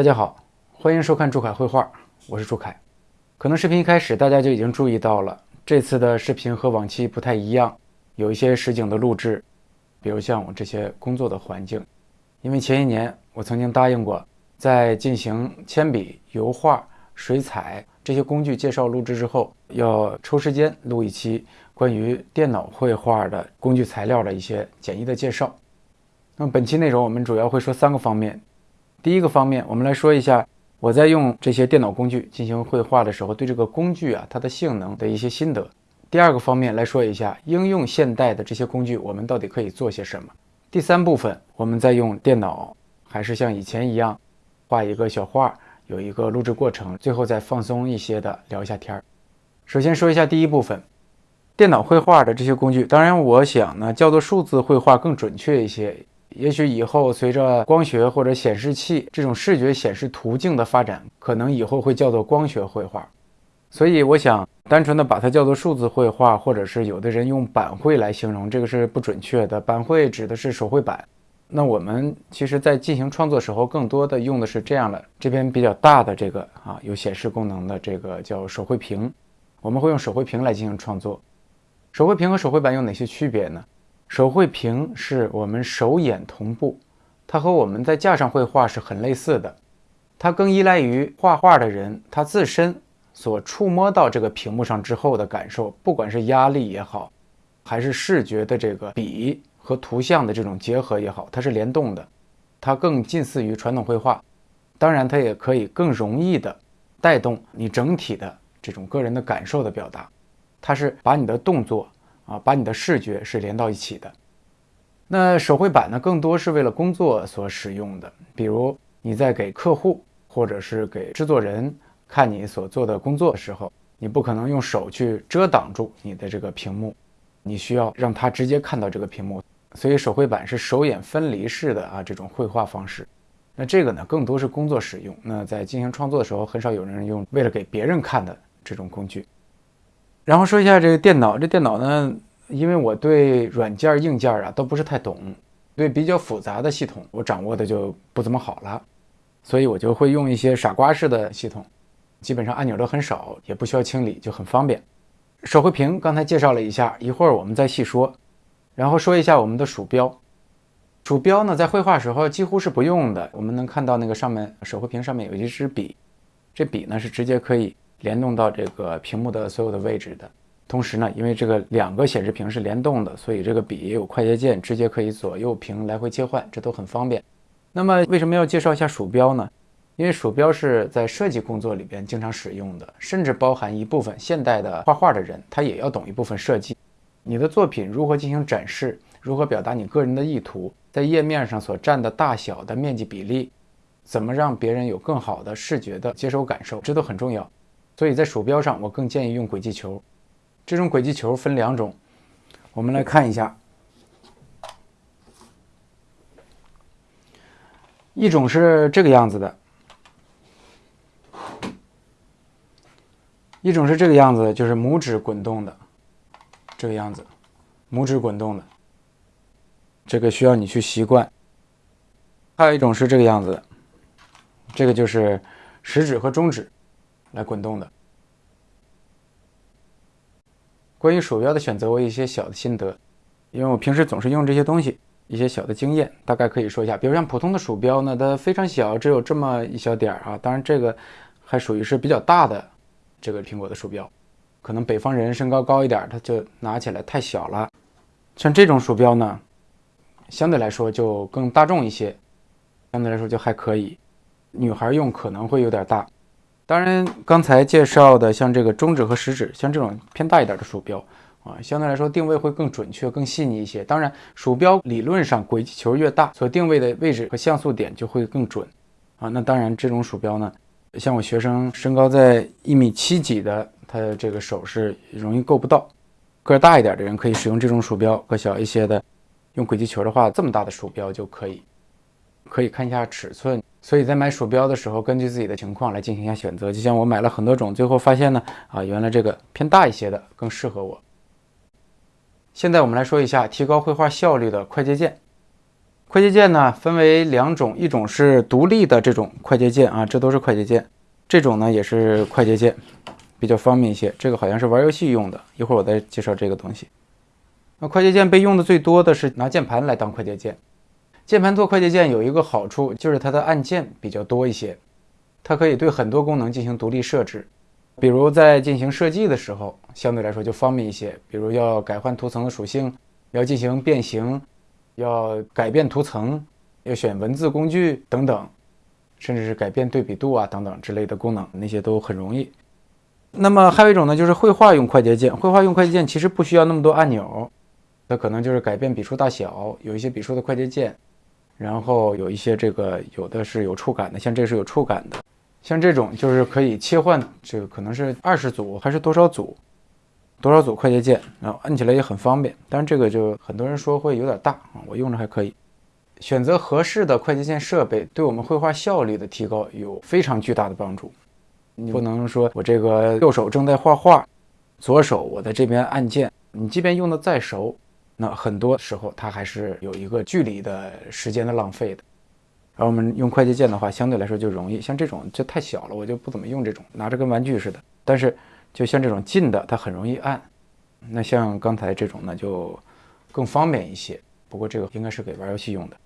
大家好，欢迎收看朱凯绘画，我是朱凯。可能视频一开始大家就已经注意到了，这次的视频和往期不太一样，有一些实景的录制，比如像我这些工作的环境。因为前一年我曾经答应过，在进行铅笔、油画、水彩这些工具介绍录制之后，要抽时间录一期关于电脑绘画的工具材料的一些简易的介绍。那么本期内容我们主要会说三个方面。第一个方面，我们来说一下我在用这些电脑工具进行绘画的时候，对这个工具啊它的性能的一些心得。第二个方面来说一下应用现代的这些工具，我们到底可以做些什么。第三部分，我们再用电脑，还是像以前一样画一个小画，有一个录制过程，最后再放松一些的聊一下天儿。首先说一下第一部分，电脑绘画的这些工具，当然我想呢叫做数字绘画更准确一些。也许以后随着光学或者显示器这种视觉显示途径的发展，可能以后会叫做光学绘画。所以我想单纯的把它叫做数字绘画，或者是有的人用板绘来形容，这个是不准确的。板绘指的是手绘板。那我们其实在进行创作时候，更多的用的是这样的，这边比较大的这个啊有显示功能的这个叫手绘屏，我们会用手绘屏来进行创作。手绘屏和手绘板有哪些区别呢？手绘屏是我们手眼同步，它和我们在架上绘画是很类似的，它更依赖于画画的人他自身所触摸到这个屏幕上之后的感受，不管是压力也好，还是视觉的这个笔和图像的这种结合也好，它是联动的，它更近似于传统绘画，当然它也可以更容易的带动你整体的这种个人的感受的表达，它是把你的动作。啊，把你的视觉是连到一起的。那手绘板呢，更多是为了工作所使用的。比如你在给客户或者是给制作人看你所做的工作的时候，你不可能用手去遮挡住你的这个屏幕，你需要让他直接看到这个屏幕。所以手绘板是手眼分离式的啊这种绘画方式。那这个呢，更多是工作使用。那在进行创作的时候，很少有人用为了给别人看的这种工具。然后说一下这个电脑，这电脑呢，因为我对软件硬件啊都不是太懂，对比较复杂的系统我掌握的就不怎么好了，所以我就会用一些傻瓜式的系统，基本上按钮都很少，也不需要清理，就很方便。手绘屏刚才介绍了一下，一会儿我们再细说。然后说一下我们的鼠标，鼠标呢在绘画时候几乎是不用的，我们能看到那个上面手绘屏上面有一支笔，这笔呢是直接可以。联动到这个屏幕的所有的位置的同时呢，因为这个两个显示屏是联动的，所以这个笔也有快捷键，直接可以左右屏来回切换，这都很方便。那么为什么要介绍一下鼠标呢？因为鼠标是在设计工作里边经常使用的，甚至包含一部分现代的画画的人，他也要懂一部分设计。你的作品如何进行展示，如何表达你个人的意图，在页面上所占的大小的面积比例，怎么让别人有更好的视觉的接收感受，这都很重要。所以在鼠标上，我更建议用轨迹球。这种轨迹球分两种，我们来看一下。一种是这个样子的，一种是这个样子，就是拇指滚动的，这个样子，拇指滚动的，这个需要你去习惯。还有一种是这个样子的，这个就是食指和中指。来滚动的。关于鼠标的选择，我有一些小的心得，因为我平时总是用这些东西，一些小的经验，大概可以说一下。比如像普通的鼠标呢，它非常小，只有这么一小点儿啊。当然这个还属于是比较大的这个苹果的鼠标，可能北方人身高高一点，他就拿起来太小了。像这种鼠标呢，相对来说就更大众一些，相对来说就还可以，女孩用可能会有点大。当然，刚才介绍的像这个中指和食指，像这种偏大一点的鼠标啊，相对来说定位会更准确、更细腻一些。当然，鼠标理论上轨迹球越大，所定位的位置和像素点就会更准啊。那当然，这种鼠标呢，像我学生身高在一米七几的，他这个手是容易够不到。个大一点的人可以使用这种鼠标，个小一些的，用轨迹球的话，这么大的鼠标就可以。可以看一下尺寸。所以在买鼠标的时候，根据自己的情况来进行一下选择。就像我买了很多种，最后发现呢，啊，原来这个偏大一些的更适合我。现在我们来说一下提高绘画效率的快捷键。快捷键呢分为两种，一种是独立的这种快捷键啊，这都是快捷键，这种呢也是快捷键，比较方便一些。这个好像是玩游戏用的，一会儿我再介绍这个东西。那快捷键被用的最多的是拿键盘来当快捷键。键盘做快捷键有一个好处，就是它的按键比较多一些，它可以对很多功能进行独立设置。比如在进行设计的时候，相对来说就方便一些。比如要改换图层的属性，要进行变形，要改变图层，要选文字工具等等，甚至是改变对比度啊等等之类的功能，那些都很容易。那么还有一种呢，就是绘画用快捷键。绘画用快捷键其实不需要那么多按钮。它可能就是改变笔触大小，有一些笔触的快捷键，然后有一些这个有的是有触感的，像这个是有触感的，像这种就是可以切换，这个可能是二十组还是多少组，多少组快捷键，然后按起来也很方便。但是这个就很多人说会有点大啊，我用着还可以。选择合适的快捷键设备，对我们绘画效率的提高有非常巨大的帮助。你不能说我这个右手正在画画，左手我在这边按键，你即便用的再熟。那很多时候它还是有一个距离的时间的浪费的，而我们用快捷键的话，相对来说就容易。像这种就太小了，我就不怎么用这种，拿着跟玩具似的。但是就像这种近的，它很容易按。那像刚才这种呢，就更方便一些。不过这个应该是给玩游戏用的。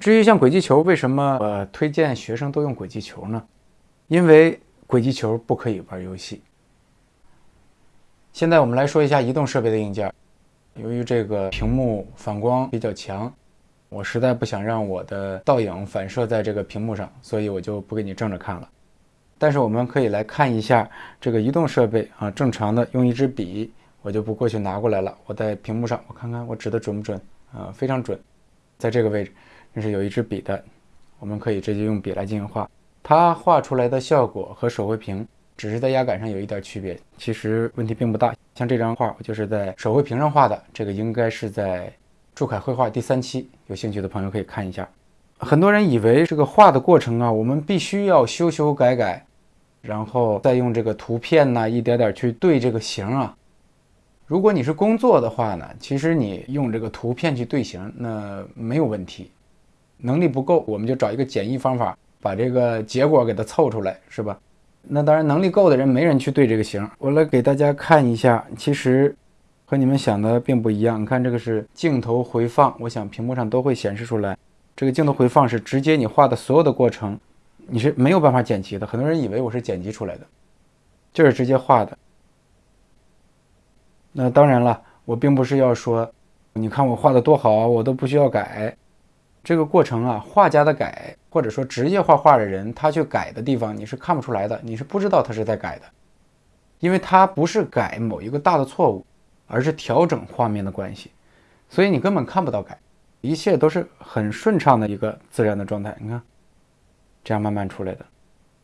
至于像轨迹球，为什么我推荐学生都用轨迹球呢？因为轨迹球不可以玩游戏。现在我们来说一下移动设备的硬件。由于这个屏幕反光比较强，我实在不想让我的倒影反射在这个屏幕上，所以我就不给你正着看了。但是我们可以来看一下这个移动设备啊，正常的用一支笔，我就不过去拿过来了。我在屏幕上，我看看我指的准不准啊？非常准，在这个位置，这是有一支笔的，我们可以直接用笔来进行画。它画出来的效果和手绘屏。只是在压感上有一点区别，其实问题并不大。像这张画，我就是在手绘屏上画的，这个应该是在祝凯绘画第三期，有兴趣的朋友可以看一下。很多人以为这个画的过程啊，我们必须要修修改改，然后再用这个图片呢一点点去对这个形啊。如果你是工作的话呢，其实你用这个图片去对形那没有问题。能力不够，我们就找一个简易方法，把这个结果给它凑出来，是吧？那当然，能力够的人没人去对这个形。我来给大家看一下，其实和你们想的并不一样。你看这个是镜头回放，我想屏幕上都会显示出来。这个镜头回放是直接你画的所有的过程，你是没有办法剪辑的。很多人以为我是剪辑出来的，就是直接画的。那当然了，我并不是要说，你看我画的多好，我都不需要改。这个过程啊，画家的改，或者说职业画画的人，他去改的地方，你是看不出来的，你是不知道他是在改的，因为他不是改某一个大的错误，而是调整画面的关系，所以你根本看不到改，一切都是很顺畅的一个自然的状态。你看，这样慢慢出来的，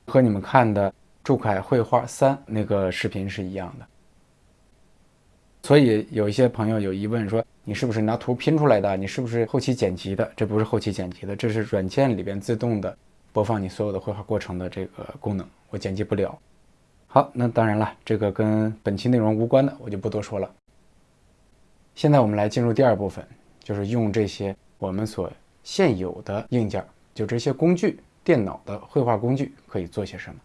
和你们看的祝凯绘画三那个视频是一样的。所以有一些朋友有疑问说。你是不是拿图拼出来的？你是不是后期剪辑的？这不是后期剪辑的，这是软件里边自动的播放你所有的绘画过程的这个功能，我剪辑不了。好，那当然了，这个跟本期内容无关的，我就不多说了。现在我们来进入第二部分，就是用这些我们所现有的硬件，就这些工具，电脑的绘画工具可以做些什么。